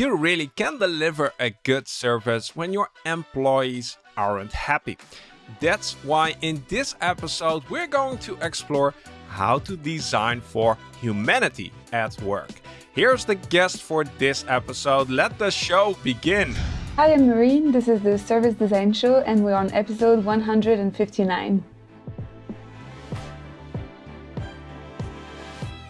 you really can deliver a good service when your employees aren't happy. That's why in this episode we're going to explore how to design for humanity at work. Here's the guest for this episode. Let the show begin. Hi, I'm Marine. This is the Service Design Show, and we're on episode 159.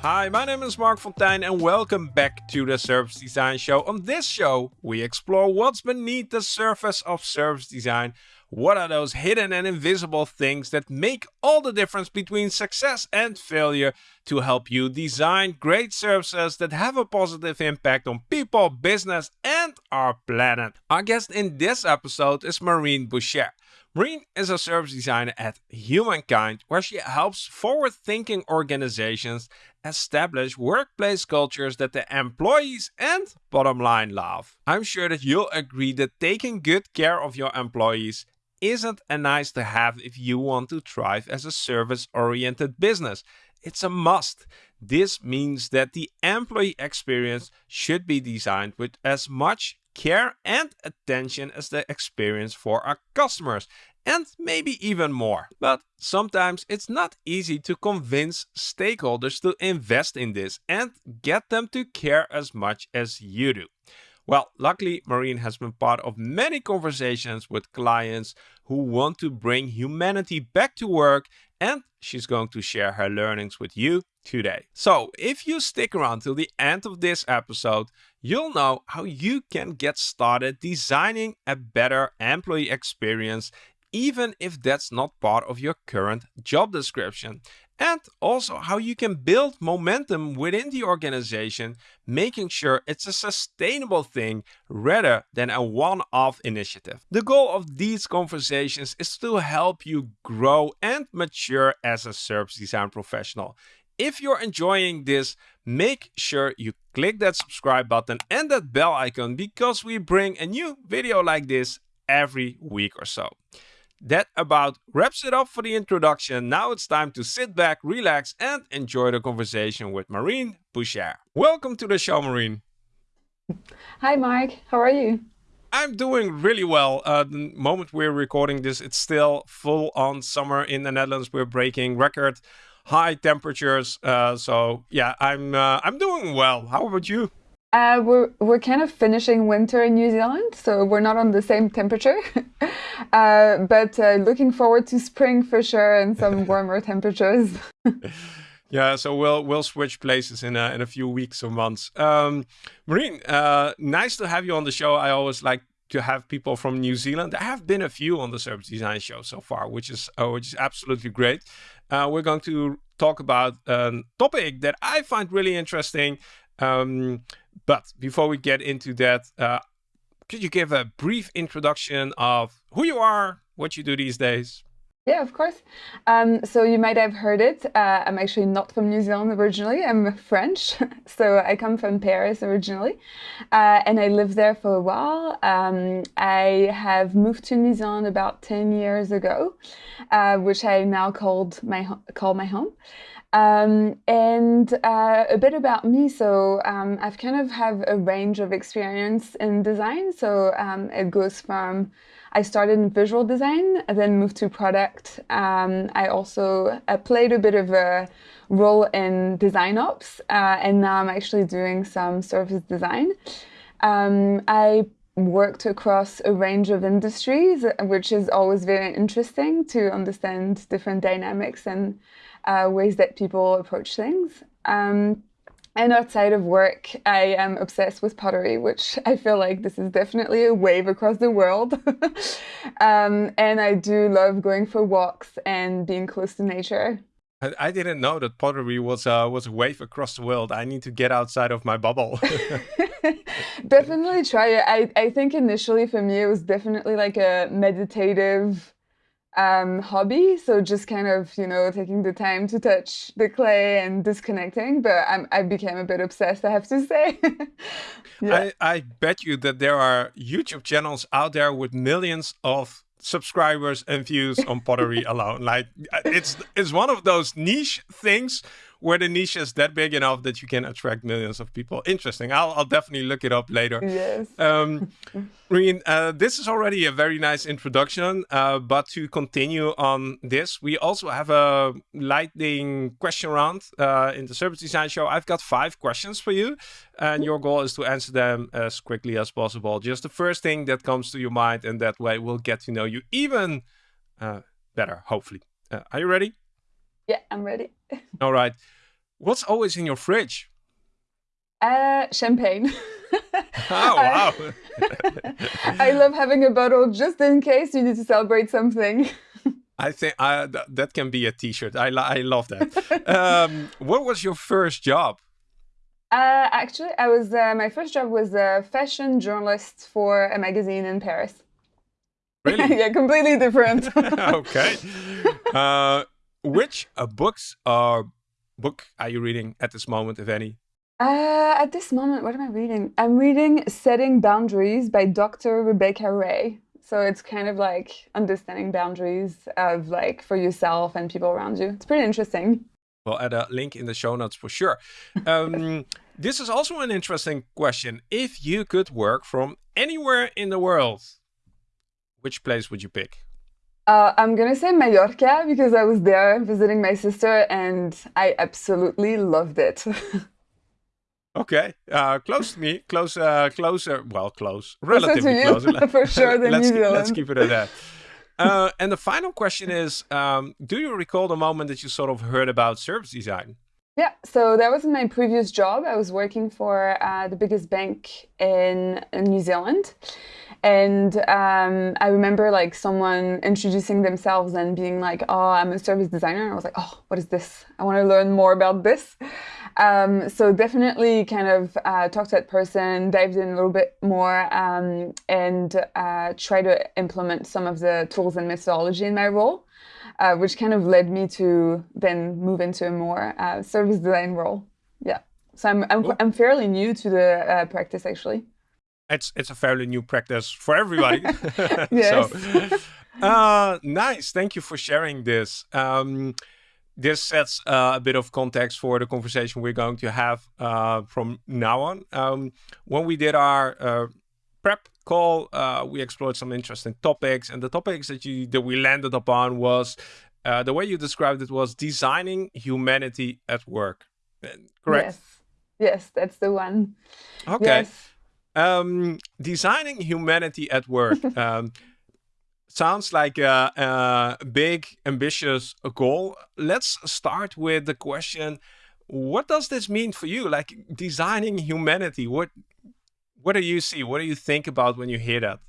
Hi, my name is Marc Fonteijn and welcome back to the Service Design Show. On this show, we explore what's beneath the surface of service design. What are those hidden and invisible things that make all the difference between success and failure to help you design great services that have a positive impact on people, business, and our planet? Our guest in this episode is Marine Boucher. Marine is a service designer at Humankind, where she helps forward thinking organizations establish workplace cultures that the employees and bottom line love. I'm sure that you'll agree that taking good care of your employees isn't a nice to have if you want to thrive as a service oriented business. It's a must. This means that the employee experience should be designed with as much care and attention as the experience for our customers and maybe even more. But sometimes it's not easy to convince stakeholders to invest in this and get them to care as much as you do. Well, luckily, Marine has been part of many conversations with clients who want to bring humanity back to work and she's going to share her learnings with you today. So if you stick around till the end of this episode, you'll know how you can get started designing a better employee experience even if that's not part of your current job description. And also how you can build momentum within the organization, making sure it's a sustainable thing rather than a one-off initiative. The goal of these conversations is to help you grow and mature as a service design professional. If you're enjoying this, make sure you click that subscribe button and that bell icon because we bring a new video like this every week or so. That about wraps it up for the introduction. Now it's time to sit back, relax, and enjoy the conversation with Marine Boucher. Welcome to the show, Marine. Hi, Marc. How are you? I'm doing really well. Uh, the moment we're recording this, it's still full on summer in the Netherlands. We're breaking record high temperatures. Uh, so yeah, I'm uh, I'm doing well. How about you? Uh, we're we're kind of finishing winter in New Zealand, so we're not on the same temperature. uh, but uh, looking forward to spring for sure and some warmer temperatures. yeah, so we'll we'll switch places in a in a few weeks or months. Um, Marine, uh, nice to have you on the show. I always like to have people from New Zealand. There have been a few on the Service Design Show so far, which is uh, which is absolutely great. Uh, we're going to talk about a topic that I find really interesting. Um, but before we get into that, uh, could you give a brief introduction of who you are, what you do these days? Yeah, of course. Um, so you might have heard it. Uh, I'm actually not from New Zealand originally. I'm French. so I come from Paris originally. Uh, and I lived there for a while. Um, I have moved to New Zealand about 10 years ago, uh, which I now called my call my home. Um, and uh, a bit about me. So um, I've kind of have a range of experience in design. So um, it goes from I started in visual design, and then moved to product. Um, I also uh, played a bit of a role in design ops, uh, and now I'm actually doing some service design. Um, I worked across a range of industries, which is always very interesting to understand different dynamics and uh, ways that people approach things. Um, and outside of work, I am obsessed with pottery, which I feel like this is definitely a wave across the world. um, and I do love going for walks and being close to nature. I, didn't know that pottery was uh, was a wave across the world. I need to get outside of my bubble. definitely try it. I, I think initially for me it was definitely like a meditative um, hobby. So just kind of, you know, taking the time to touch the clay and disconnecting. But I'm, I became a bit obsessed, I have to say. yeah. I, I bet you that there are YouTube channels out there with millions of subscribers and views on pottery alone. Like it's it's one of those niche things where the niche is that big enough that you can attract millions of people. Interesting. I'll, I'll definitely look it up later. Yes. Um, Reen, uh, this is already a very nice introduction, uh, but to continue on this, we also have a lightning question round uh, in the Service Design Show. I've got five questions for you, and your goal is to answer them as quickly as possible. Just the first thing that comes to your mind, and that way we'll get to know you even uh, better, hopefully. Uh, are you ready? Yeah, I'm ready. All right. What's always in your fridge? Uh, champagne. oh, wow. I love having a bottle just in case you need to celebrate something. I think uh, th that can be a t-shirt. I, I love that. um, what was your first job? Uh, actually, I was uh, my first job was a fashion journalist for a magazine in Paris. Really? yeah, completely different. okay. Uh, which uh, books or book are you reading at this moment, if any? Uh, at this moment, what am I reading? I'm reading Setting Boundaries by Dr. Rebecca Ray. So it's kind of like understanding boundaries of like for yourself and people around you. It's pretty interesting. We'll add a link in the show notes for sure. Um, this is also an interesting question. If you could work from anywhere in the world, which place would you pick? Uh, I'm gonna say Mallorca because I was there visiting my sister and I absolutely loved it. Okay, uh, close to me, close, uh, closer, well, close, relatively closer, close. for sure than let's, New Zealand. Let's keep it at that. Uh, and the final question is, um, do you recall the moment that you sort of heard about service design? Yeah, so that was in my previous job. I was working for uh, the biggest bank in, in New Zealand. And um, I remember like someone introducing themselves and being like, oh, I'm a service designer. And I was like, oh, what is this? I want to learn more about this. Um, so definitely kind of uh, talk to that person, dived in a little bit more, um, and uh, try to implement some of the tools and methodology in my role, uh, which kind of led me to then move into a more uh, service design role. Yeah. So I'm I'm. I'm fairly new to the uh, practice actually. It's it's a fairly new practice for everybody. yes. so, uh, nice. Thank you for sharing this. Um, this sets uh, a bit of context for the conversation we're going to have uh, from now on. Um, when we did our uh, prep call, uh, we explored some interesting topics, and the topics that you that we landed upon was uh, the way you described it was designing humanity at work. Correct? Yes, yes, that's the one. Okay. Yes. Um, designing humanity at work. um, sounds like a, a, big, ambitious goal. Let's start with the question, what does this mean for you? Like designing humanity, what, what do you see? What do you think about when you hear that?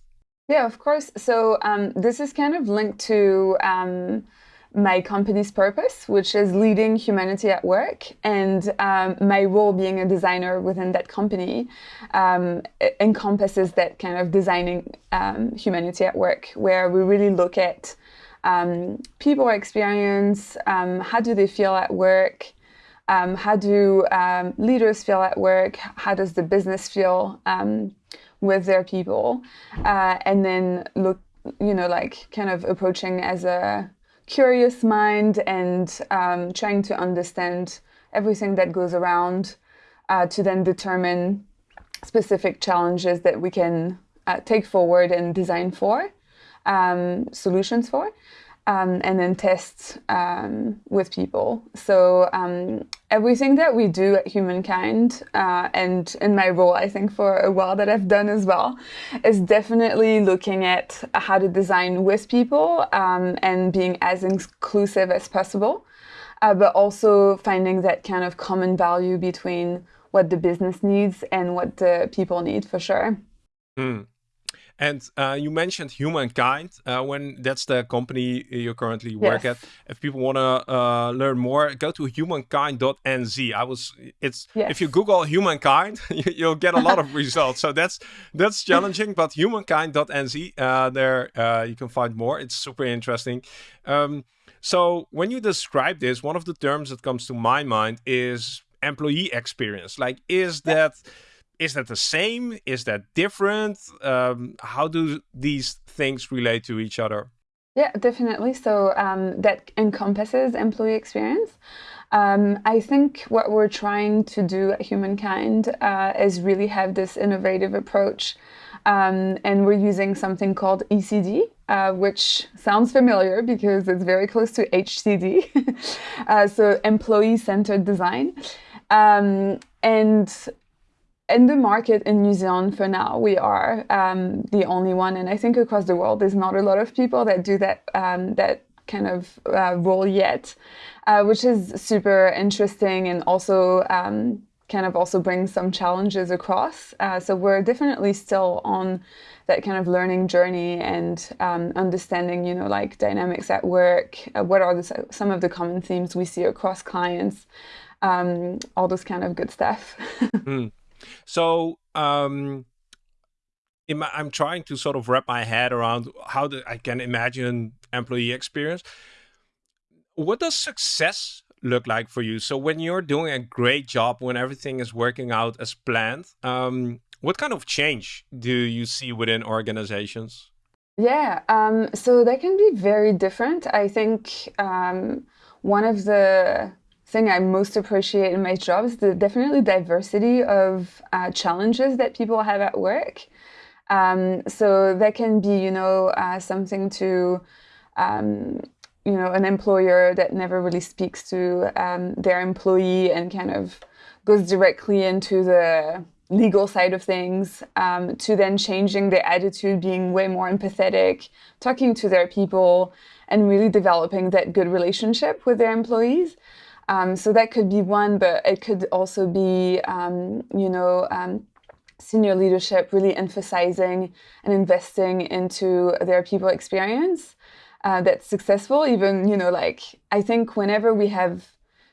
Yeah, of course. So um, this is kind of linked to um, my company's purpose, which is leading humanity at work, and um, my role being a designer within that company um, encompasses that kind of designing um, humanity at work, where we really look at um, people experience, um, how do they feel at work, um, how do leaders feel at work, how does the business feel with their people, uh, and then look, you know, like kind of approaching as a curious mind and um, trying to understand everything that goes around uh, to then determine specific challenges that we can uh, take forward and design for, um, solutions for um, and then test um, with people. So um, everything that we do at Humankind, uh, and in my role, I think for a while that I've done as well, is definitely looking at how to design with people um, and being as inclusive as possible, uh, but also finding that kind of common value between what the business needs and what the people need for sure. Mm. And uh, you mentioned Humankind uh, when that's the company you currently work yes. at. If people want to uh, learn more, go to humankind.nz. I was it's yes. if you Google Humankind, you'll get a lot of results. So that's that's challenging. But humankind.nz, uh, there uh, you can find more. It's super interesting. Um, so when you describe this, one of the terms that comes to my mind is employee experience. Like, is that is that the same? Is that different? Um, how do these things relate to each other? Yeah, definitely. So um, that encompasses employee experience. Um, I think what we're trying to do at Humankind uh, is really have this innovative approach. Um, and we're using something called ECD, uh, which sounds familiar because it's very close to HCD, uh, so employee centered design. Um, and in the market in New Zealand for now, we are um, the only one, and I think across the world, there's not a lot of people that do that um, that kind of uh, role yet, uh, which is super interesting and also um, kind of also brings some challenges across. Uh, so we're definitely still on that kind of learning journey and um, understanding, you know, like dynamics at work. Uh, what are the, some of the common themes we see across clients? Um, all this kind of good stuff. mm. So um, my, I'm trying to sort of wrap my head around how the, I can imagine employee experience. What does success look like for you? So when you're doing a great job, when everything is working out as planned, um, what kind of change do you see within organizations? Yeah, um, so they can be very different. I think um, one of the thing I most appreciate in my job is the definitely diversity of uh, challenges that people have at work. Um, so that can be, you know, uh, something to, um, you know, an employer that never really speaks to um, their employee and kind of goes directly into the legal side of things um, to then changing their attitude, being way more empathetic, talking to their people, and really developing that good relationship with their employees. Um, so that could be one, but it could also be, um, you know, um, senior leadership really emphasizing and investing into their people experience uh, that's successful. Even, you know, like I think whenever we have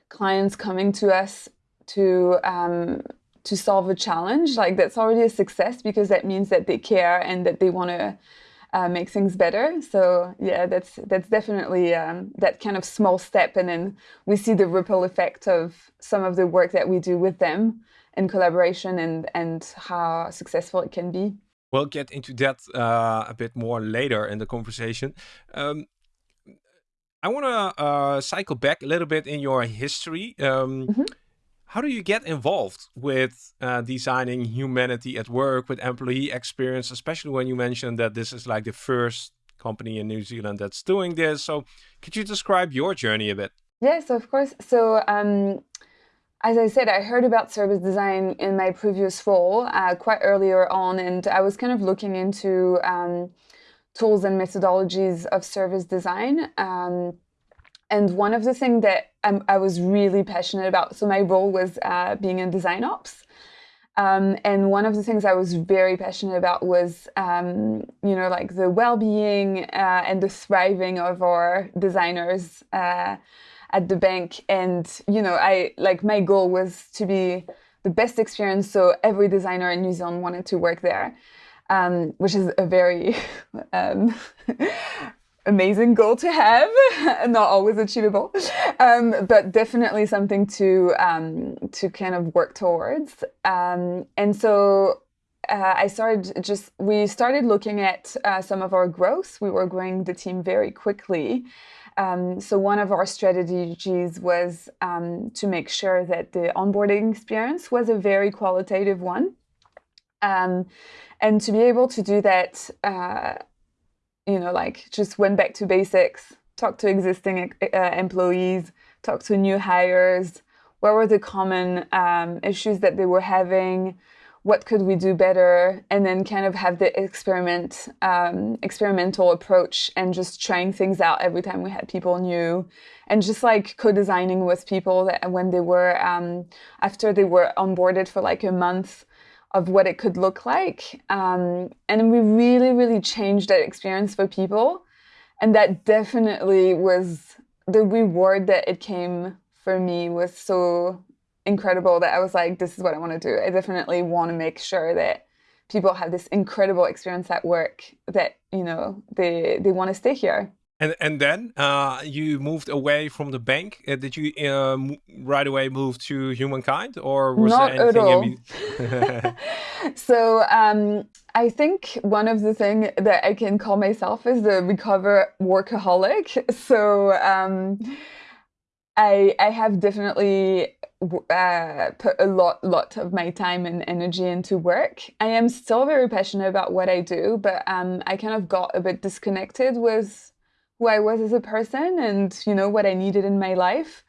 clients coming to us to um, to solve a challenge, like that's already a success because that means that they care and that they want to uh, make things better. So yeah, that's that's definitely um, that kind of small step, and then we see the ripple effect of some of the work that we do with them in collaboration, and and how successful it can be. We'll get into that uh, a bit more later in the conversation. Um, I want to uh, cycle back a little bit in your history. Um, mm -hmm how do you get involved with uh, designing humanity at work with employee experience, especially when you mentioned that this is like the first company in New Zealand that's doing this? So could you describe your journey a bit? Yes, of course. So um, as I said, I heard about service design in my previous role uh, quite earlier on, and I was kind of looking into um, tools and methodologies of service design. Um, and one of the things that I'm, i was really passionate about, so my role was uh, being in design ops. Um, and one of the things I was very passionate about was, um, you know, like the well-being uh, and the thriving of our designers uh, at the bank. And you know, I like my goal was to be the best experience, so every designer in New Zealand wanted to work there, um, which is a very um, amazing goal to have, not always achievable, um, but definitely something to um, to kind of work towards. Um, and so uh, I started just we started looking at uh, some of our growth. We were growing the team very quickly. Um, so one of our strategies was um, to make sure that the onboarding experience was a very qualitative one. Um, and to be able to do that uh, you know, like just went back to basics, talked to existing uh, employees, talked to new hires, what were the common um, issues that they were having, what could we do better, and then kind of have the experiment, um, experimental approach and just trying things out every time we had people new, and just like co-designing with people that when they were um, after they were onboarded for like a month of what it could look like. Um, and we really, really changed that experience for people. And that definitely was the reward that it came for me was so incredible that I was like, this is what I want to do. I definitely want to make sure that people have this incredible experience at work that, you know, they, they want to stay here. And and then uh, you moved away from the bank. Uh, did you uh, right away move to humankind, or was Not there anything? At all. so um, I think one of the things that I can call myself is the recover workaholic. So. Um, I I have definitely uh, put a lot lot of my time and energy into work. I am still very passionate about what I do, but um, I kind of got a bit disconnected with who I was as a person and you know what I needed in my life.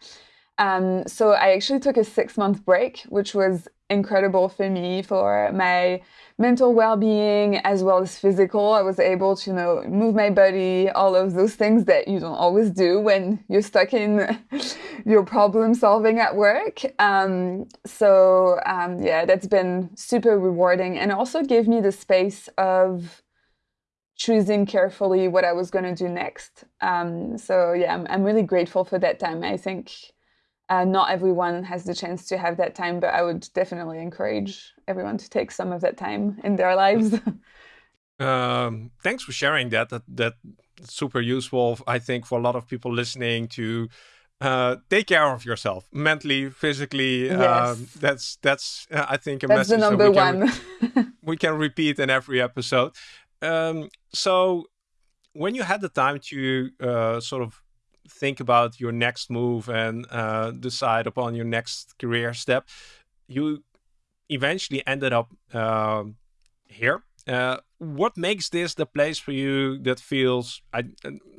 Um, so I actually took a six month break, which was incredible for me for my mental well-being as well as physical i was able to you know move my body all of those things that you don't always do when you're stuck in your problem solving at work um, so um, yeah that's been super rewarding and also gave me the space of choosing carefully what i was going to do next um, so yeah I'm, I'm really grateful for that time i think uh, not everyone has the chance to have that time, but I would definitely encourage everyone to take some of that time in their lives. um, thanks for sharing that. That that super useful, I think, for a lot of people listening to uh, take care of yourself mentally, physically. Yes. Um, that's that's uh, I think a that's message the number that we one. we can repeat in every episode. Um, so when you had the time to uh, sort of think about your next move and uh, decide upon your next career step, you eventually ended up uh, here. What makes this the place for you that feels, I,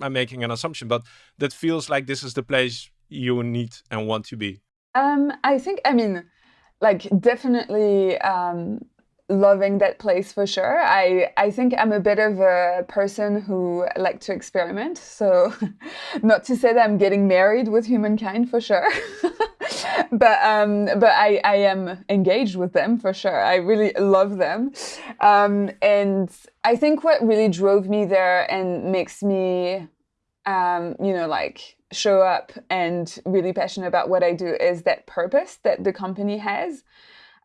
I'm making an assumption, but that feels like this is the place you need and want to be? Um, I think, I mean, like definitely um, loving that place for sure. I I think I'm a bit of a person who like to experiment. So not to say that I'm getting married with humankind for sure. but um but I I am engaged with them for sure. I really love them. Um and I think what really drove me there and makes me um you know like show up and really passionate about what I do is that purpose that the company has.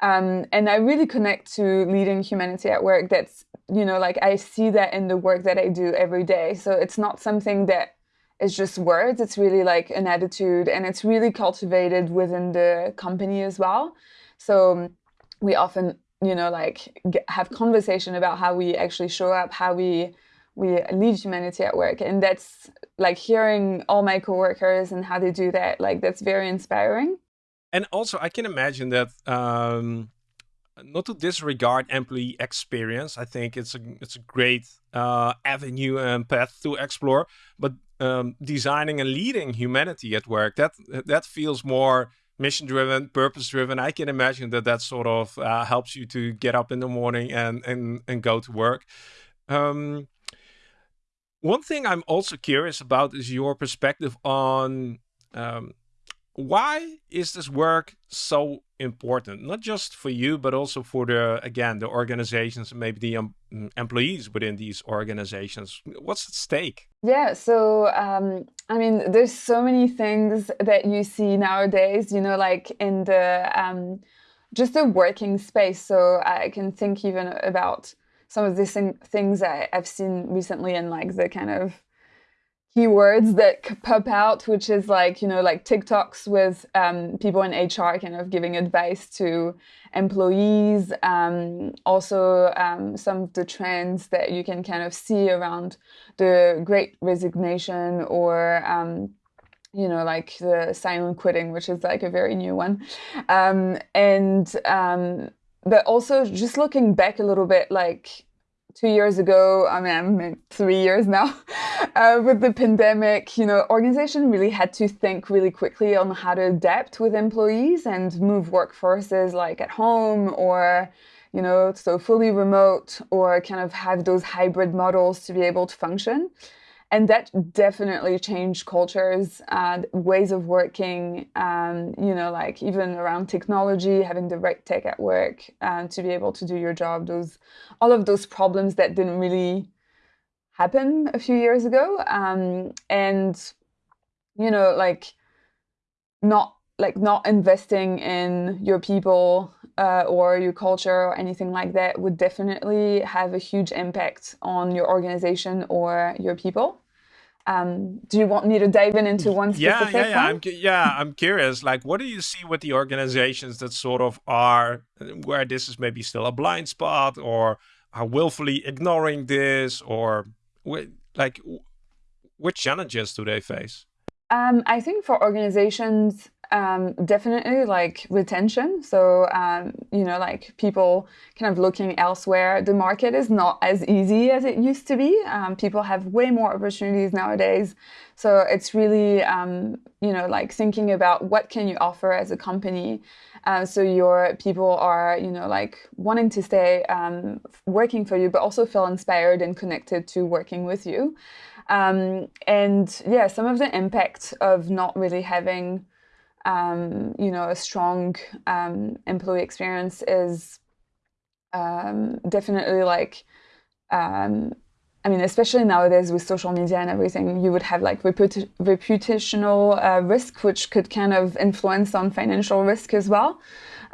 Um, and I really connect to leading humanity at work. That's, you know, like I see that in the work that I do every day. So it's not something that is just words, it's really like an attitude and it's really cultivated within the company as well. So we often, you know, like get, have conversation about how we actually show up, how we we lead humanity at work and that's like hearing all my coworkers and how they do that like that's very inspiring and also, I can imagine that um, not to disregard employee experience. I think it's a it's a great uh, avenue and path to explore. But um, designing and leading humanity at work that that feels more mission driven, purpose driven. I can imagine that that sort of uh, helps you to get up in the morning and and and go to work. Um, one thing I'm also curious about is your perspective on um, why is this work so important? Not just for you but also for the again the organizations maybe the um, employees within these organizations. What's at stake? Yeah so um, i mean there's so many things that you see nowadays you know like in the um, just the working space. So i can think even about some of these things I, i've seen recently in like the kind of keywords that pop out, which is like, you know, like TikToks with um, people in HR kind of giving advice to employees. Um, also, um, some of the trends that you can kind of see around the great resignation or, um, you know, like the silent quitting, which is like a very new one. Um, and, um, but also just looking back a little bit, like, two years ago, I mean, I'm three years now, uh, with the pandemic, you know, organization really had to think really quickly on how to adapt with employees and move workforces like at home or, you know, so fully remote or kind of have those hybrid models to be able to function and that definitely changed cultures and ways of working um, you know like even around technology having the right tech at work uh, to be able to do your job those all of those problems that didn't really happen a few years ago um, and you know like not like not investing in your people uh, or your culture or anything like that would definitely have a huge impact on your organization or your people. Um, do you want me to dive in into one specific yeah, yeah, yeah. one? I'm, yeah, I'm curious. Like, what do you see with the organizations that sort of are where this is maybe still a blind spot, or are willfully ignoring this, or like, which challenges do they face? Um, I think for organizations, um, definitely like retention. So, um, you know, like people kind of looking elsewhere. The market is not as easy as it used to be. Um, people have way more opportunities nowadays. So it's really, um, you know, like thinking about what can you offer as a company. Uh, so your people are, you know, like wanting to stay um, working for you, but also feel inspired and connected to working with you. Um, and yeah, some of the impact of not really having um, you know, a strong um, employee experience is um, definitely like, um, I mean, especially nowadays with social media and everything, you would have like reputa reputational uh, risk, which could kind of influence on financial risk as well.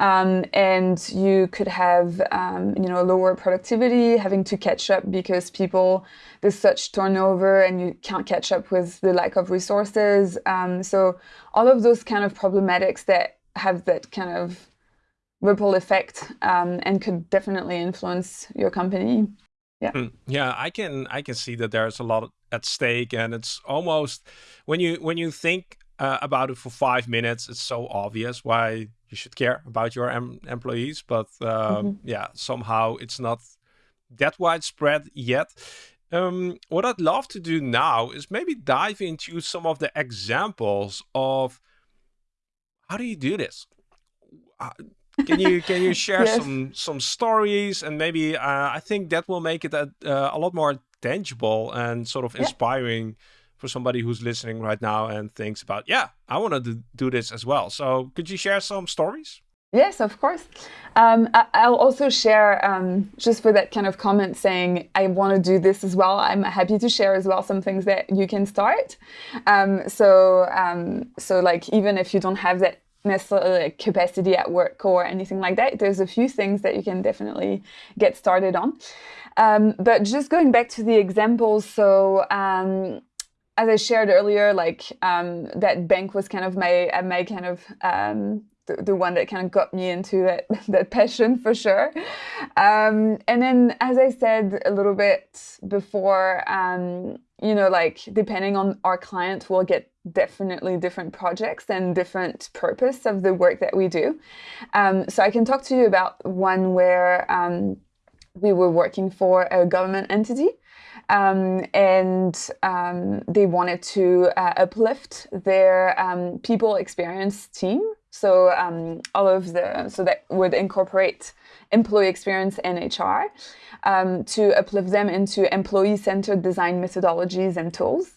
Um, and you could have um, you know lower productivity, having to catch up because people there's such turnover and you can't catch up with the lack of resources. Um, so all of those kind of problematics that have that kind of ripple effect um, and could definitely influence your company. Yeah. Hmm. Yeah, I can I can see that there's a lot at stake, and it's almost when you when you think uh, about it for five minutes, it's so obvious why you should care about your em employees. But uh, mm -hmm. yeah, somehow it's not that widespread yet. Um, what I'd love to do now is maybe dive into some of the examples of how do you do this? Uh, can you can you share yes. some some stories and maybe uh, I think that will make it a, uh, a lot more tangible and sort of inspiring yeah. For somebody who's listening right now and thinks about yeah I want to do this as well. So could you share some stories? Yes, of course. Um, I'll also share, um, just for that kind of comment saying, I want to do this as well. I'm happy to share as well some things that you can start. Um, so, um, so like, even if you don't have that necessarily like capacity at work or anything like that, there's a few things that you can definitely get started on. Um, but just going back to the examples, so um, as I shared earlier, like that bank was kind of my, my kind of the, the one that kind of got me into that, that passion for sure. Um, and then, as I said a little bit before, um, you know, like depending on our client, we'll get definitely different projects and different purpose of the work that we do. Um, so I can talk to you about one where um, we were working for a government entity. Um, and um, they wanted to uh, uplift their um, people experience team so um, all of the, so that would incorporate employee experience and HR um, to uplift them into employee-centered design methodologies and tools.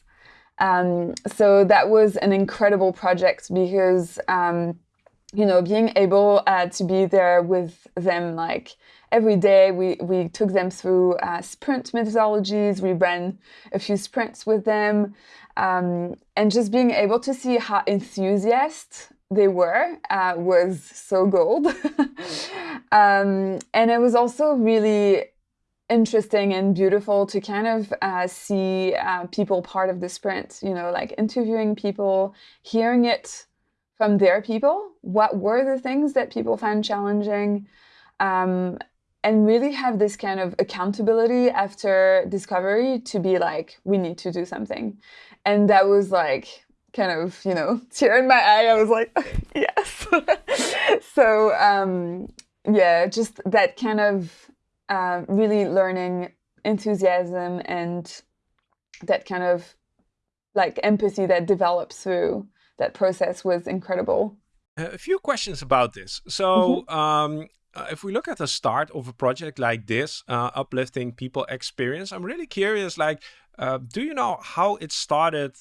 Um, so that was an incredible project because, you know, being able uh, to be there with them like every day, we, we took them through uh, sprint methodologies, we ran a few sprints with them, um, and just being able to see how enthusiastic they were uh, was so gold. um, and it was also really interesting and beautiful to kind of uh, see uh, people part of the sprint, you know, like interviewing people, hearing it from their people. What were the things that people found challenging? Um, and really have this kind of accountability after discovery to be like, we need to do something. And that was like, kind of, you know, tear in my eye. I was like, yes. so, um, yeah, just that kind of uh, really learning enthusiasm and that kind of like empathy that develops through that process was incredible. A few questions about this. So, mm -hmm. um, uh, if we look at the start of a project like this, uh, uplifting people experience, I'm really curious. Like, uh, do you know how it started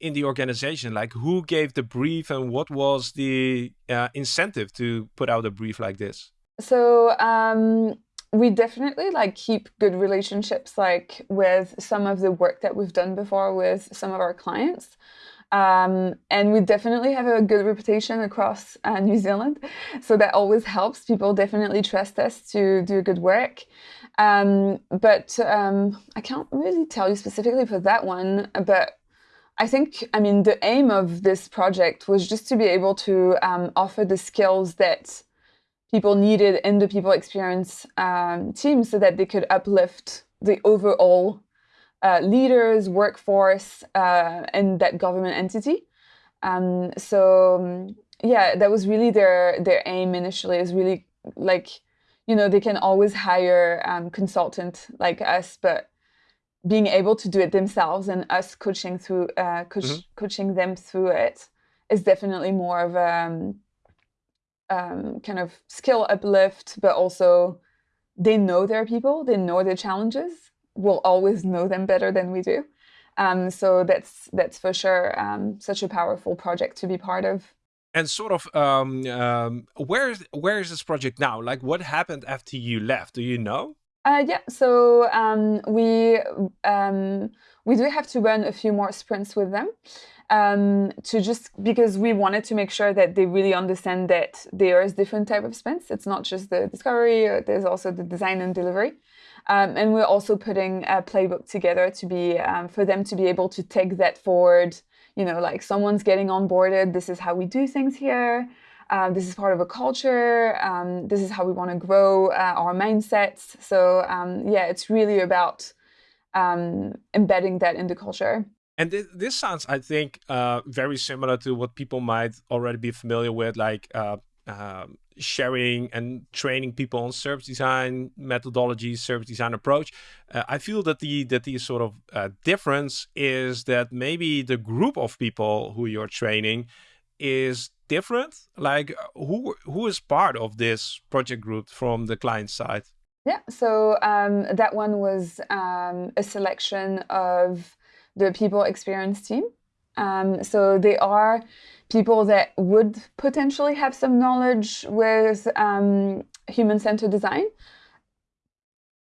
in the organization? Like who gave the brief and what was the uh, incentive to put out a brief like this? So um, we definitely like keep good relationships like with some of the work that we've done before with some of our clients. Um, and we definitely have a good reputation across uh, New Zealand. So that always helps. People definitely trust us to do good work. Um, but um, I can't really tell you specifically for that one, but I think, I mean, the aim of this project was just to be able to um, offer the skills that people needed in the people experience um, team so that they could uplift the overall uh, leaders, workforce, uh, and that government entity. Um, so um, yeah, that was really their their aim initially. Is really like, you know, they can always hire um, consultant like us, but being able to do it themselves and us coaching through uh, coach, mm-hmm. coaching them through it is definitely more of a um, um, kind of skill uplift, but also they know their people, they know their challenges, will always know them better than we do. Um, so that's that's for sure um, such a powerful project to be part of. And sort of, um, um, where is where is this project now? Like, what happened after you left? Do you know? Uh, yeah, so um, we um, we do have to run a few more sprints with them um, to just because we wanted to make sure that they really understand that there is different type of sprints. It's not just the discovery; uh, there's also the design and delivery. Um, and we're also putting a playbook together to be um, for them to be able to take that forward. You know, like someone's getting onboarded. This is how we do things here. Uh, this is part of a culture. Um, this is how we want to grow uh, our mindsets. So um, yeah, it's really about um, embedding that in the culture. And th this sounds, I think, uh, very similar to what people might already be familiar with, like uh, um, sharing and training people on service design methodology, service design approach. Uh, I feel that the that the sort of uh, difference is that maybe the group of people who you're training is different? Like who who is part of this project group from the client side? Yeah, so um, that one was um, a selection of the people experience team. Um, so they are people that would potentially have some knowledge with um, human-centered design,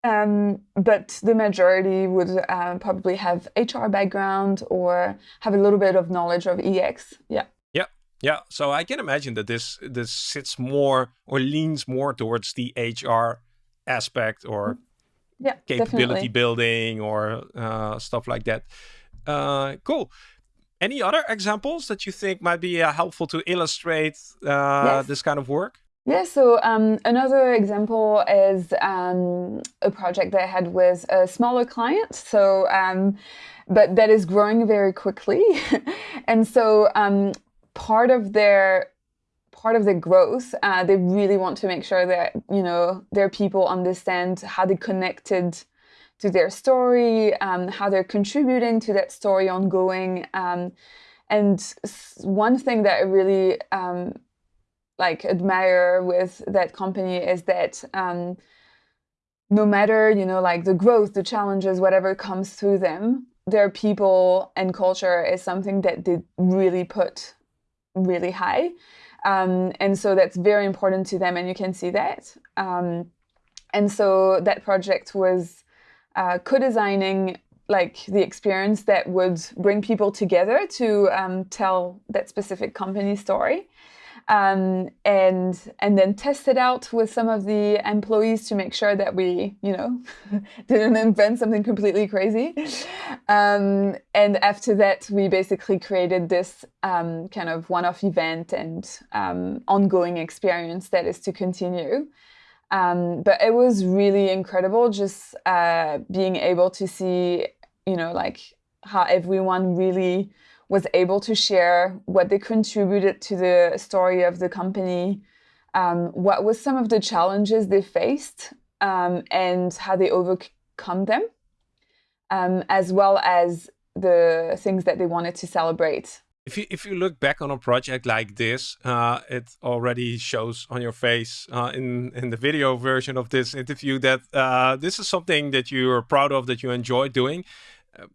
um, but the majority would uh, probably have HR background or have a little bit of knowledge of EX. Yeah. Yeah, Yeah. so I can imagine that this this sits more or leans more towards the HR aspect or mm, yeah, capability definitely. building or uh, stuff like that. Uh, cool. Any other examples that you think might be uh, helpful to illustrate uh, yes. this kind of work? Yeah, so um, another example is um, a project that I had with a smaller client. So, um, but that is growing very quickly. and so um, part of their part of the growth uh, they really want to make sure that you know their people understand how they connected to their story um, how they're contributing to that story ongoing um, and one thing that i really um, like admire with that company is that um, no matter you know like the growth the challenges whatever comes through them their people and culture is something that they really put really high. Um, and so that's very important to them, and you can see that. Um, and so that project was uh, co-designing like the experience that would bring people together to um, tell that specific company story um, and and then test it out with some of the employees to make sure that we, you know, didn't invent something completely crazy. Um, and after that, we basically created this um, kind of one-off event and um, ongoing experience that is to continue. Um, but it was really incredible just uh, being able to see, you know, like how everyone really was able to share what they contributed to the story of the company, um, what was some of the challenges they faced, um, and how they overcome them, um, as well as the things that they wanted to celebrate. If you, if you look back on a project like this, uh, it already shows on your face uh, in, in the video version of this interview that uh, this is something that you're proud of, that you enjoy doing. Uh,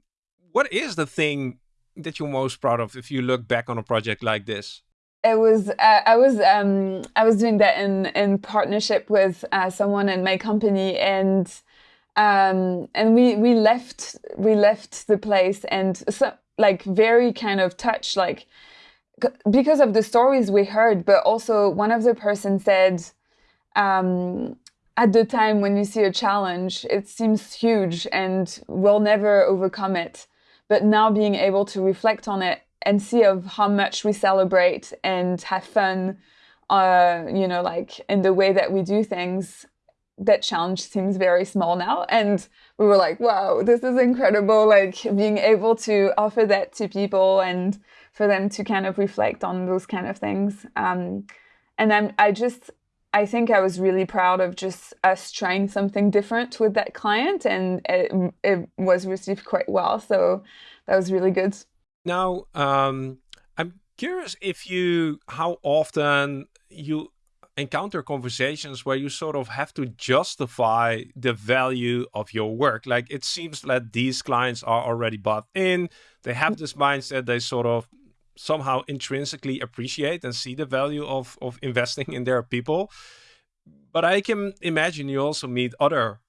what is the thing that you're most proud of if you look back on a project like this? It was uh, I was um, I was doing that in in partnership with uh, someone in my company and um, and we we left we left the place and so, like very kind of touched like because of the stories we heard but also one of the person said um, at the time when you see a challenge it seems huge and we'll never overcome it but now being able to reflect on it and see of how much we celebrate and have fun uh, you know like in the way that we do things that challenge seems very small now. And we were like, wow, this is incredible. Like being able to offer that to people and for them to kind of reflect on those kind of things. Um, and I'm, I just, I think I was really proud of just us trying something different with that client and it, it was received quite well. So that was really good. Now, um, I'm curious if you, how often you encounter conversations where you sort of have to justify the value of your work. Like it seems that these clients are already bought in. They have this mindset. They sort of somehow intrinsically appreciate and see the value of, of investing in their people. But I can imagine you also meet other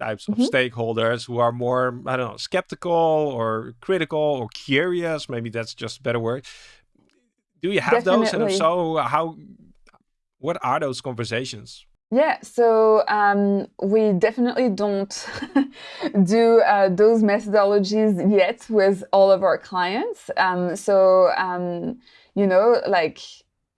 types of mm -hmm. stakeholders who are more, I don't know, skeptical or critical or curious. Maybe that's just a better word. Do you have Definitely. those? And if so, how what are those conversations? Yeah, so um, we definitely don't do uh, those methodologies yet with all of our clients. Um, so, um, you know, like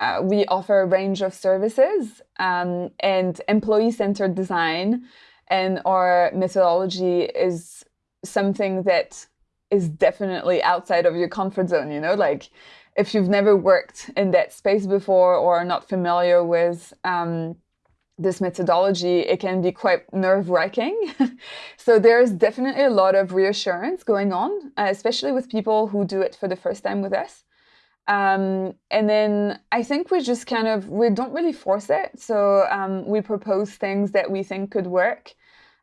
uh, we offer a range of services um, and employee-centered design and our methodology is something that is definitely outside of your comfort zone, you know, like if you've never worked in that space before or are not familiar with um, this methodology, it can be quite nerve wracking. so there's definitely a lot of reassurance going on, uh, especially with people who do it for the first time with us. Um, and then I think we just kind of, we don't really force it. So um, we propose things that we think could work.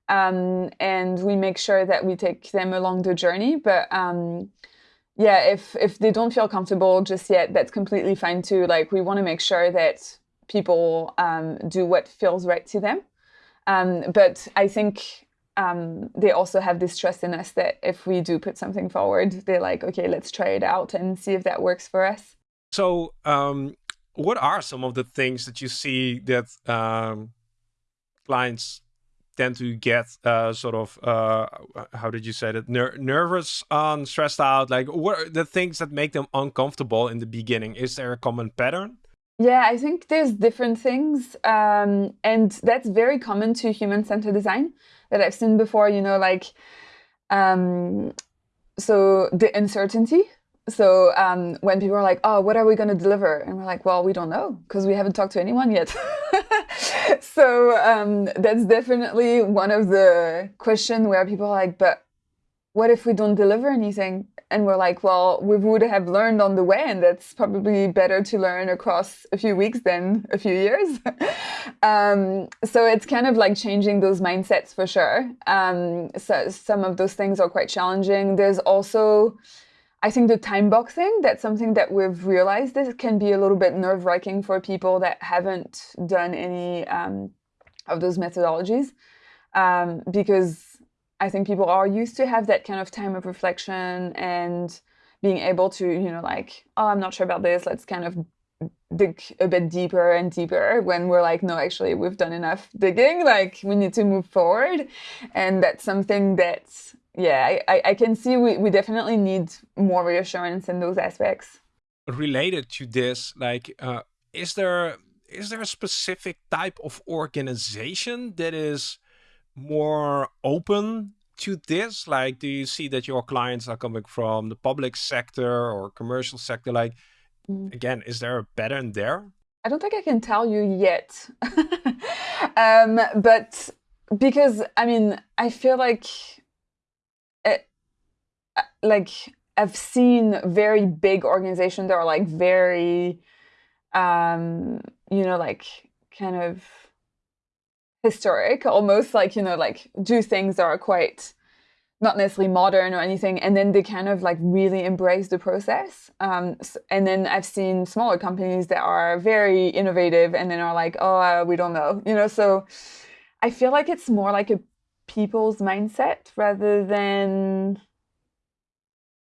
Um, and we make sure that we take them along the journey. But um, yeah, if if they don't feel comfortable just yet, that's completely fine too. Like we want to make sure that people um, do what feels right to them. Um, but I think um, they also have this trust in us that if we do put something forward, they're like, okay, let's try it out and see if that works for us. So, um, what are some of the things that you see that um, clients tend to get uh, sort of uh, how did you say that? Ner nervous on stressed out like what are the things that make them uncomfortable in the beginning? Is there a common pattern? Yeah i think there's different things um, and that's very common to human-centered design that i've seen before you know like um, so the uncertainty so um, when people are like, oh, what are we going to deliver? And we're like, well, we don't know because we haven't talked to anyone yet. so um, that's definitely one of the questions where people are like, but what if we don't deliver anything? And we're like, well, we would have learned on the way, and that's probably better to learn across a few weeks than a few years. um, so it's kind of like changing those mindsets for sure. Um, so some of those things are quite challenging. There's also I think the time boxing, that's something that we've realized this can be a little bit nerve wracking for people that haven't done any um, of those methodologies. Um, because I think people are used to have that kind of time of reflection and being able to, you know, like, oh, I'm not sure about this. Let's kind of dig a bit deeper and deeper when we're like, no, actually, we've done enough digging. Like, we need to move forward. And that's something that's yeah, I, I can see we, we definitely need more reassurance in those aspects. Related to this, like, uh, is there is there a specific type of organization that is more open to this? Like, do you see that your clients are coming from the public sector or commercial sector? Like, mm. again, is there a pattern there? I don't think I can tell you yet. um, but because, I mean, I feel like like I've seen very big organizations that are like very, um, you know, like kind of historic, almost like, you know, like do things that are quite not necessarily modern or anything. And then they kind of like really embrace the process. Um, and then I've seen smaller companies that are very innovative and then are like, oh, uh, we don't know, you know, so I feel like it's more like a people's mindset rather than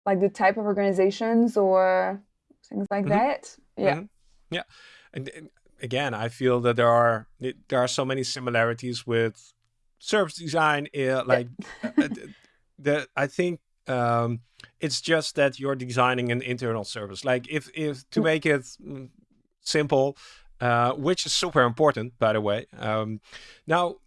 like the type of organizations or things like mm -hmm. that. Yeah. Mm -hmm. Yeah. And, and, again, I feel that there are there are so many similarities with service design. Uh, like yeah. the I think um, it's just that you're designing an internal service. Like if if to make it mm, simple, uh, which is super important, by the way. Um, now,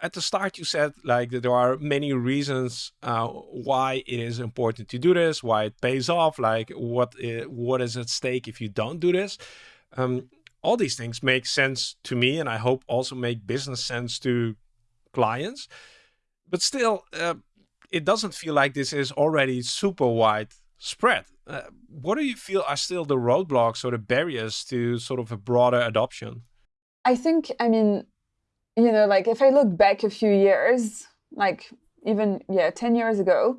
at the start you said like there are many reasons uh, why it is important to do this, why it pays off, like what is, what is at stake if you don't do this. Um, all these things make sense to me, and I hope also make business sense to clients. But still, uh, it doesn't feel like this is already super wide spread. Uh, what do you feel are still the roadblocks or the barriers to sort of a broader adoption? I think, I mean, you know, like if I look back a few years, like even, yeah, 10 years ago,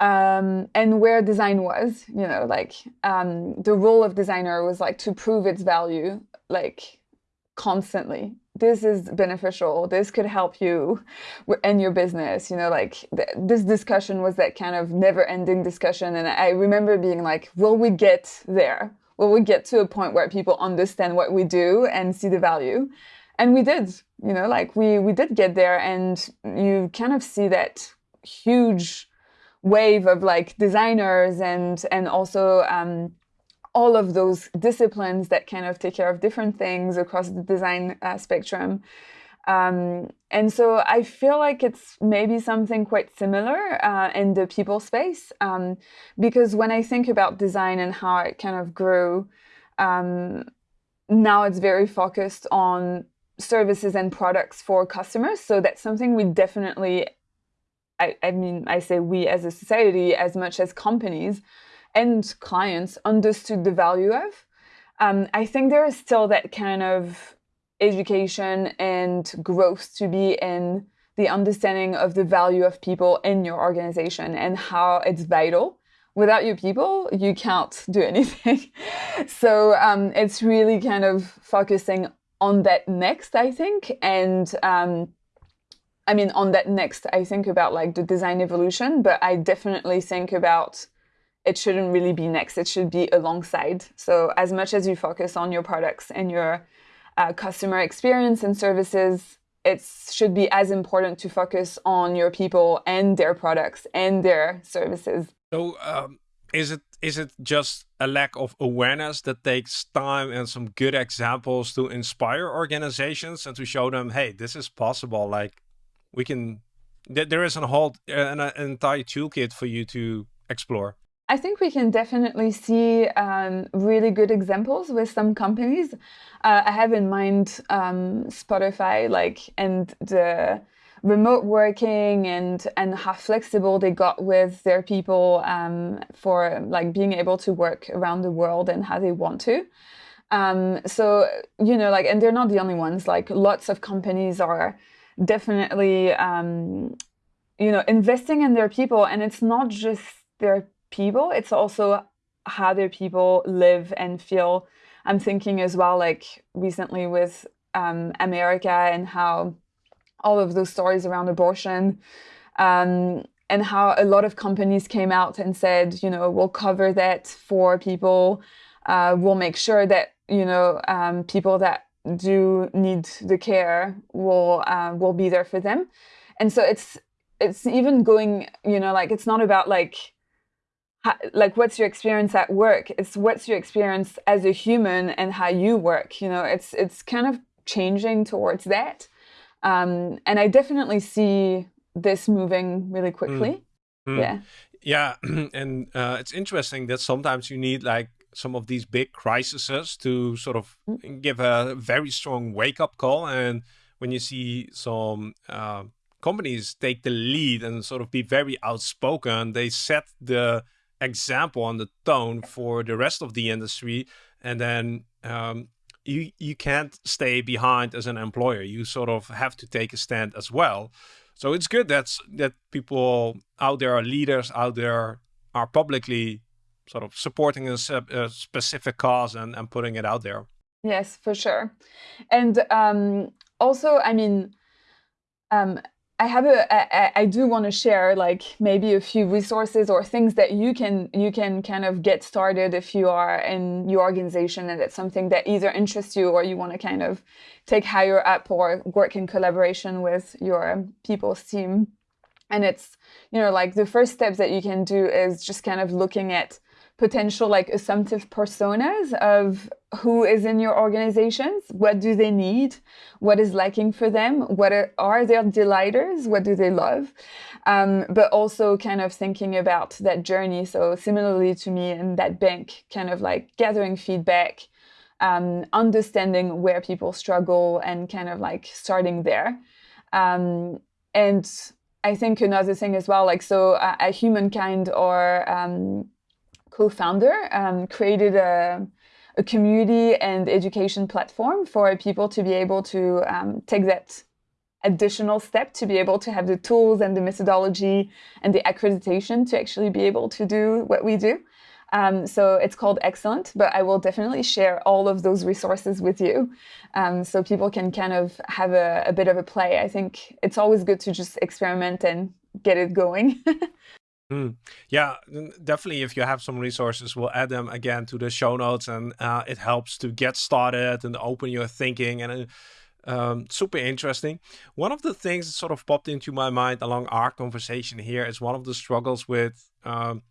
um, and where design was, you know, like um, the role of designer was like to prove its value, like constantly. This is beneficial. This could help you in your business. You know, like th this discussion was that kind of never-ending discussion, and I remember being like, "Will we get there? Will we get to a point where people understand what we do and see the value?" And we did you know like we we did get there and you kind of see that huge wave of like designers and and also um, all of those disciplines that kind of take care of different things across the design uh, spectrum. Um, and so I feel like it's maybe something quite similar uh, in the people space um, because when I think about design and how it kind of grew, um, now it's very focused on services and products for customers. So that's something we definitely, I, I mean, I say we as a society, as much as companies and clients understood the value of. Um, I think there is still that kind of education and growth to be in the understanding of the value of people in your organization and how it's vital. Without your people, you can't do anything. so um, it's really kind of focusing on that next, I think. And um, I mean, on that next, I think about like the design evolution, but I definitely think about it shouldn't really be next. It should be alongside. So as much as you focus on your products and your uh, customer experience and services, it should be as important to focus on your people and their products and their services. So um, is it is it just a lack of awareness that takes time and some good examples to inspire organizations and to show them, hey, this is possible. Like we can, th there is a whole an, an entire toolkit for you to explore. I think we can definitely see um, really good examples with some companies. Uh, I have in mind um, Spotify, like, and the remote working and and how flexible they got with their people um, for like being able to work around the world and how they want to. Um, so you know, like, and they're not the only ones. Like, lots of companies are definitely um, you know investing in their people, and it's not just their people; it's also how their people live and feel. I'm thinking as well, like recently with um, America and how all of those stories around abortion um, and how a lot of companies came out and said, you know, we'll cover that for people. Uh, we'll make sure that, you know, um, people that do need the care will uh, will be there for them. And so it's it's even going, you know, like it's not about like like what's your experience at work it's what's your experience as a human and how you work you know it's it's kind of changing towards that um, and I definitely see this moving really quickly. Mm. Mm. Yeah. Yeah. and uh, it's interesting that sometimes you need like some of these big crises to sort of mm. give a very strong wake up call. And when you see some uh, companies take the lead and sort of be very outspoken, they set the example and the tone for the rest of the industry. And then um, you you can't stay behind as an employer. You sort of have to take a stand as well. So it's good that that people out there are leaders out there are publicly sort of supporting a, a specific cause and, and putting it out there. Yes, for sure. And um, also, I mean, um, I have a, I, I do want to share like maybe a few resources or things that you can you can kind of get started if you are in your organization and it's something that either interests you or you want to kind of take higher up or work in collaboration with your people's team. And it's, you know, like the first steps that you can do is just kind of looking at potential like assumptive personas of who is in your organizations, what do they need, what is lacking for them, what are, are their delighters, what do they love, um, but also kind of thinking about that journey. So similarly to me in that bank, kind of like gathering feedback, um, understanding where people struggle and kind of like starting there. Um, and I think another thing as well, like so a humankind or um, co-founder um, created a, a, community and education platform for people to be able to um, take that additional step to be able to have the tools and the methodology and the accreditation to actually be able to do what we do. Um, so it's called Excellent, but I will definitely share all of those resources with you um, so people can kind of have a, a, bit of a play. I think it's always good to just experiment and get it going. Mm. Yeah, definitely. If you have some resources, we'll add them again to the show notes, and uh, it helps to get started and open your thinking. And uh, um, super interesting. One of the things that sort of popped into my mind along our conversation here is one of the struggles with um,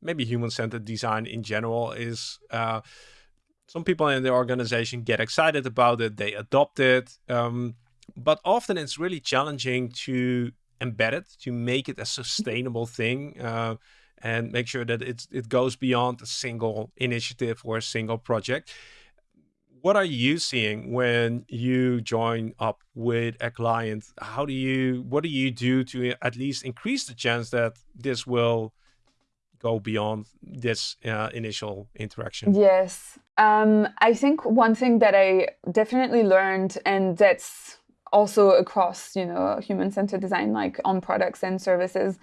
maybe human-centered design in general is uh, some people in the organization get excited about it, they adopt it, um, but often it's really challenging to embed it to make it a sustainable thing uh, and make sure that it, it goes beyond a single initiative or a single project. What are you seeing when you join up with a client? How do you, what do you do to at least increase the chance that this will go beyond this uh, initial interaction? Yes. Um, I think one thing that I definitely learned, and that's also across you know human-centered design like on products and services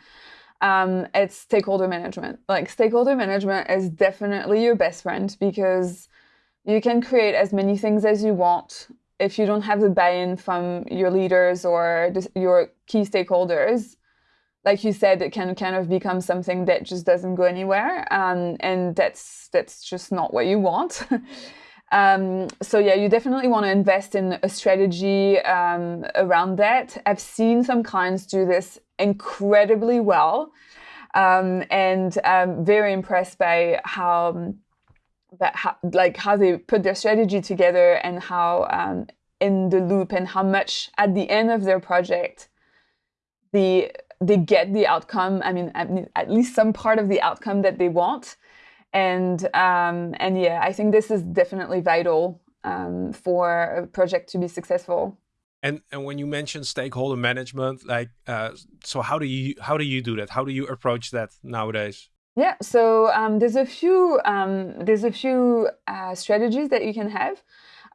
um, it's stakeholder management. Like stakeholder management is definitely your best friend because you can create as many things as you want if you don't have the buy-in from your leaders or your key stakeholders. Like you said it can kind of become something that just doesn't go anywhere um, and that's that's just not what you want Um, so yeah, you definitely want to invest in a strategy um, around that. I've seen some clients do this incredibly well, um, and I'm very impressed by how that how, like how they put their strategy together and how um, in the loop and how much at the end of their project the they get the outcome. I mean, at least some part of the outcome that they want and um, and yeah, I think this is definitely vital um, for a project to be successful. And and when you mention stakeholder management, like uh, so, how do you how do you do that? How do you approach that nowadays? Yeah, so um, there's a few um, there's a few uh, strategies that you can have.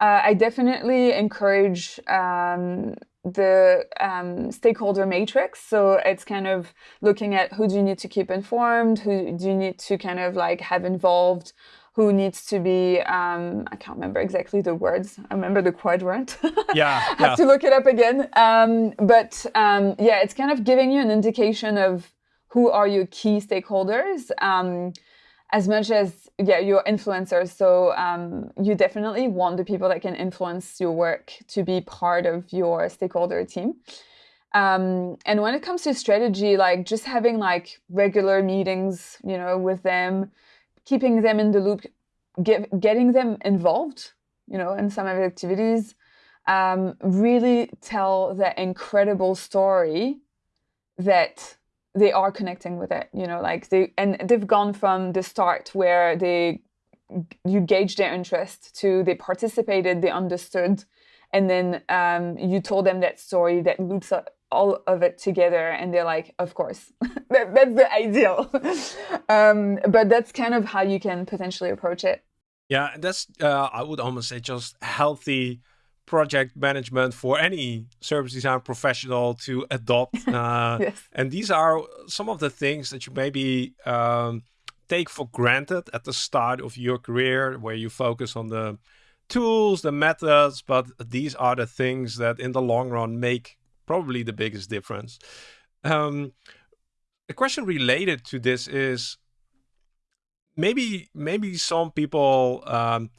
Uh, I definitely encourage um, the um, stakeholder matrix. So it's kind of looking at who do you need to keep informed, who do you need to kind of like have involved, who needs to be, um, I can't remember exactly the words. I remember the quadrant. Yeah. I have to look it up again. Um, but um, yeah, it's kind of giving you an indication of who are your key stakeholders um, as much as yeah your influencers so um, you definitely want the people that can influence your work to be part of your stakeholder team. Um, and when it comes to strategy like just having like regular meetings you know with them keeping them in the loop get, getting them involved you know in some of the activities um, really tell that incredible story that they are connecting with it you know like they and they've gone from the start where they you gauge their interest to they participated they understood and then um, you told them that story that loops all of it together and they're like of course. That, that's the ideal. Um, but that's kind of how you can potentially approach it. Yeah that's uh, i would almost say just healthy project management for any service design professional to adopt. Uh, yes. And these are some of the things that you maybe um, take for granted at the start of your career, where you focus on the tools, the methods, but these are the things that in the long run make probably the biggest difference. Um, a question related to this is maybe maybe some people um,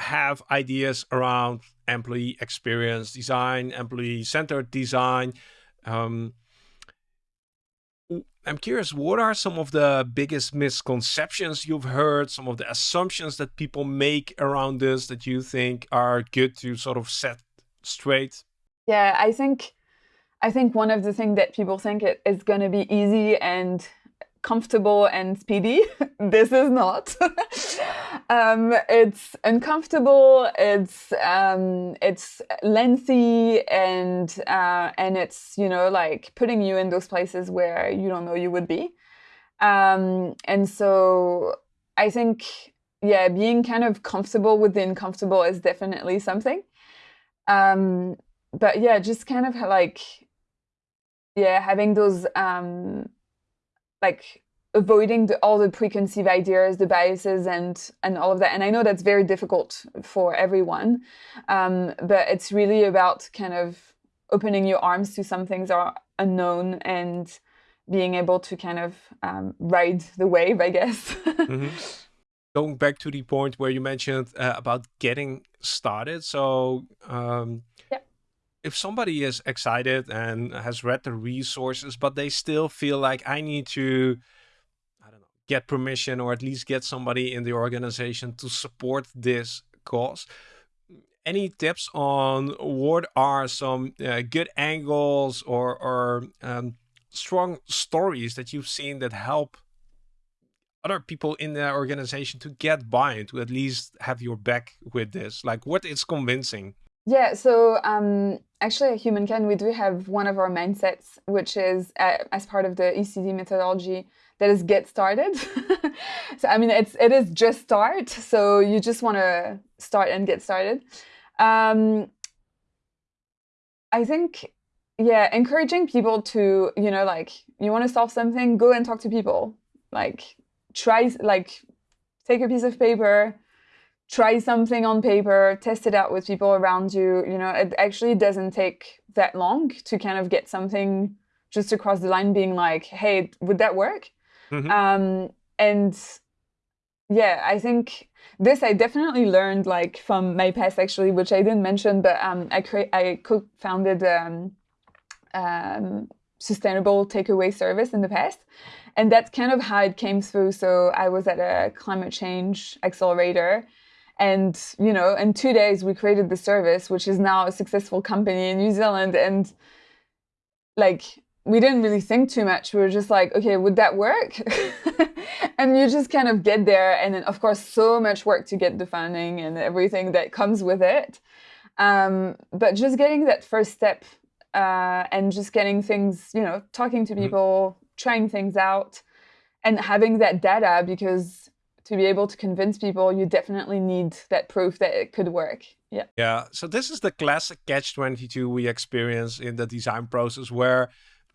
have ideas around employee experience design, employee centered design. Um, I'm curious, what are some of the biggest misconceptions you've heard, some of the assumptions that people make around this that you think are good to sort of set straight? Yeah, I think I think one of the things that people think it is going to be easy and comfortable and speedy. this is not. um, it's uncomfortable. It's um, it's lengthy and uh, and it's you know like putting you in those places where you don't know you would be. Um, and so I think yeah, being kind of comfortable with the uncomfortable is definitely something. Um, but yeah, just kind of like yeah, having those um like avoiding the, all the preconceived ideas, the biases, and and all of that. And I know that's very difficult for everyone, um, but it's really about kind of opening your arms to some things are unknown and being able to kind of um, ride the wave, I guess. mm-hmm. Going back to the point where you mentioned uh, about getting started, so um, if somebody is excited and has read the resources, but they still feel like I need to, I don't know, get permission or at least get somebody in the organization to support this cause. Any tips on what are some uh, good angles or, or um, strong stories that you've seen that help other people in the organization to get buy-in, to at least have your back with this? Like what is convincing? Yeah, so um, actually at Humankind, we do have one of our mindsets, which is uh, as part of the ECD methodology, that is get started. so I mean, it's it is just start. So you just want to start and get started. Um, I think, yeah, encouraging people to you know like you want to solve something, go and talk to people. Like try like take a piece of paper try something on paper, test it out with people around you. You know, it actually doesn't take that long to kind of get something just across the line being like, hey, would that work? Mm-hmm. Um, and yeah, I think this I definitely learned like from my past actually, which I didn't mention, but um, I cre- I co-founded um, um, sustainable takeaway service in the past, and that's kind of how it came through. So I was at a climate change accelerator, and, you know, in two days, we created the service, which is now a successful company in New Zealand. And like, we didn't really think too much. We were just like, okay, would that work? and you just kind of get there. And then, of course, so much work to get the funding and everything that comes with it. Um, but just getting that first step uh, and just getting things, you know, talking to mm-hmm. people, mm-hmm. trying things out, and having that data because to be able to convince people, you definitely need that proof that it could work. Yeah. Yeah. So this is the classic catch 22 we experience in the design process where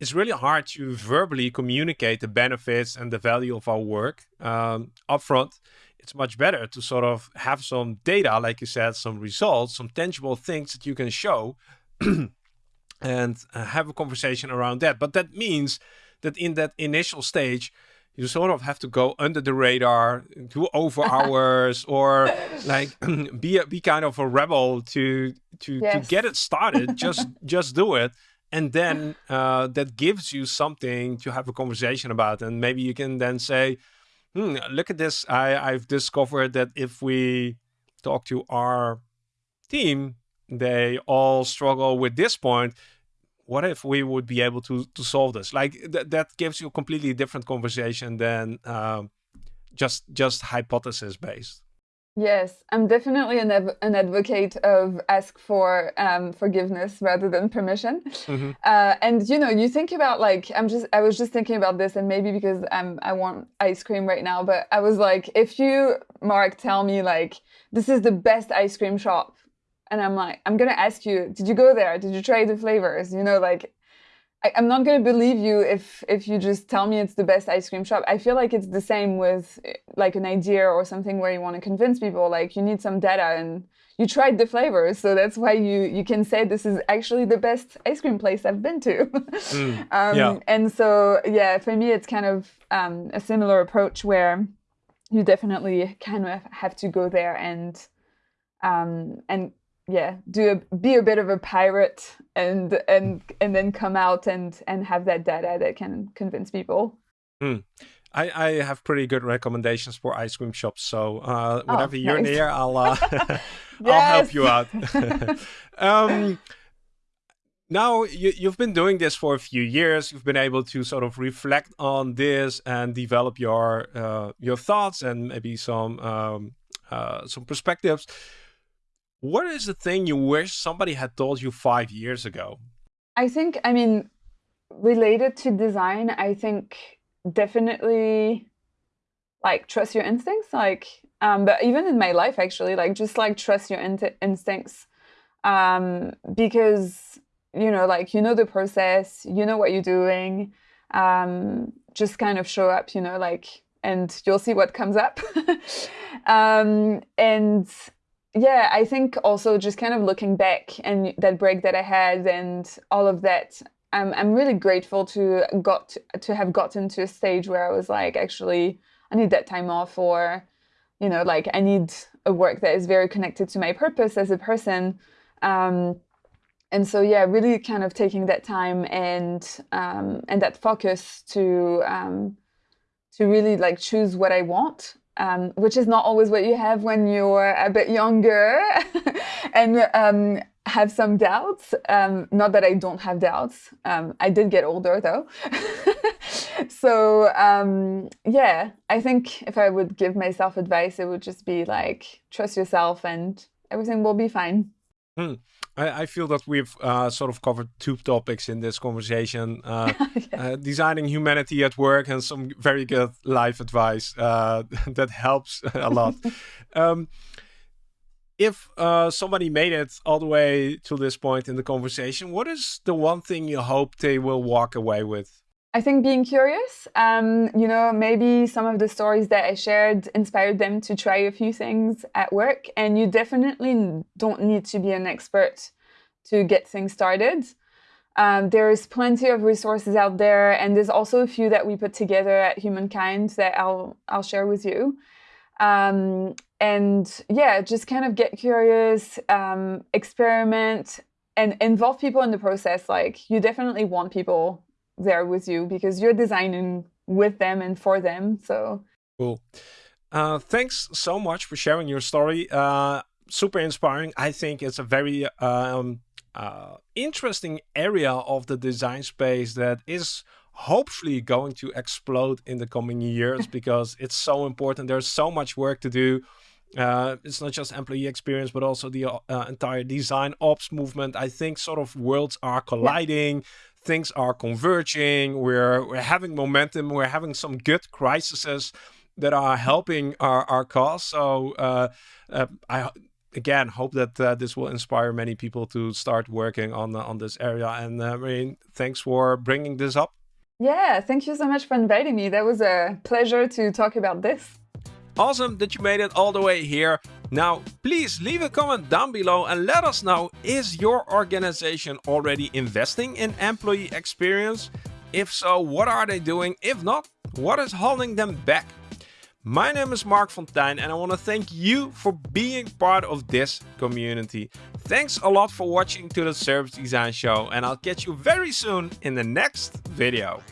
it's really hard to verbally communicate the benefits and the value of our work um, upfront. It's much better to sort of have some data, like you said, some results, some tangible things that you can show and uh, have a conversation around that. But that means that in that initial stage, you sort of have to go under the radar, do over hours, or like be a, be kind of a rebel to to yes. to get it started. just just do it, and then uh, that gives you something to have a conversation about, and maybe you can then say, hmm, "Look at this! I I've discovered that if we talk to our team, they all struggle with this point." What if we would be able to to solve this? Like th- that gives you a completely different conversation than um, just just hypothesis based. Yes, I'm definitely an, av- an advocate of ask for um, forgiveness rather than permission. Mm-hmm. Uh, and you know, you think about like I'm just I was just thinking about this, and maybe because I'm I want ice cream right now, but I was like, if you Marc tell me like this is the best ice cream shop and I'm like, I'm gonna ask you, did you go there? Did you try the flavors? You know, like I, am not gonna believe you if if you just tell me it's the best ice cream shop. I feel like it's the same with like an idea or something where you want to convince people. Like you need some data and you tried the flavors, so that's why you you can say this is actually the best ice cream place I've been to. mm, um, yeah. And so yeah, for me it's kind of um, a similar approach where you definitely kind of have to go there and um, and yeah do a, be a bit of a pirate and and and then come out and and have that data that can convince people. Mm. I, I have pretty good recommendations for ice cream shops so uh, oh, whenever oh, you're nice. near i'll uh, i'll help you out. Um, now you, you've been doing this for a few years. You've been able to sort of reflect on this and develop your uh, your thoughts and maybe some um, uh, some perspectives what is the thing you wish somebody had told you five years ago i think i mean related to design i think definitely like trust your instincts like um but even in my life actually like just like trust your in instincts um because you know, like, you know the process, you know what you're doing, um, just kind of show up, you know, like, and you'll see what comes up. um, and yeah, I think also just kind of looking back and that break that I had and all of that, I'm, I'm really grateful to got to have gotten to a stage where I was like, actually, I need that time off or, you know, like I need a work that is very connected to my purpose as a person. Um, and so yeah really kind of taking that time and um, and that focus to um, to really like choose what I want um, which is not always what you have when you're a bit younger and um, have some doubts. Um, not that I don't have doubts. Um, I did get older though. So yeah I think if I would give myself advice it would just be like trust yourself and everything will be fine. Hmm. I, I, feel that we've uh, sort of covered two topics in this conversation uh, yeah. uh, designing humanity at work and some very good life advice uh, that helps a lot. um, if uh, somebody made it all the way to this point in the conversation, what is the one thing you hope they will walk away with? I think being curious, um, you know, maybe some of the stories that I shared inspired them to try a few things at work. And you definitely don't need to be an expert to get things started. Um, there's plenty of resources out there, and there's also a few that we put together at Humankind that I'll I'll share with you. Um, and yeah, just kind of get curious, um, experiment, and involve people in the process. Like you definitely want people there with you because you're designing with them and for them. So cool. Uh, thanks so much for sharing your story. Uh, super inspiring. I think it's a very um, uh, interesting area of the design space that is hopefully going to explode in the coming years because it's so important. There's so much work to do. Uh, it's not just employee experience, but also the uh, entire design ops movement. I think sort of worlds are colliding. Yeah things are converging. We're we're having momentum. We're having some good crises that are helping our our cause. So uh, uh, I again hope that uh, this will inspire many people to start working on on this area. And uh, I mean, thanks for bringing this up. Yeah, thank you so much for inviting me. That was a pleasure to talk about this. Awesome that you made it all the way here. Now, please leave a comment down below and let us know, is your organization already investing in employee experience? If so, what are they doing? If not, what is holding them back? My name is Marc Fonteijn and I want to thank you for being part of this community. Thanks a lot for watching to the Service Design Show and I'll catch you very soon in the next video.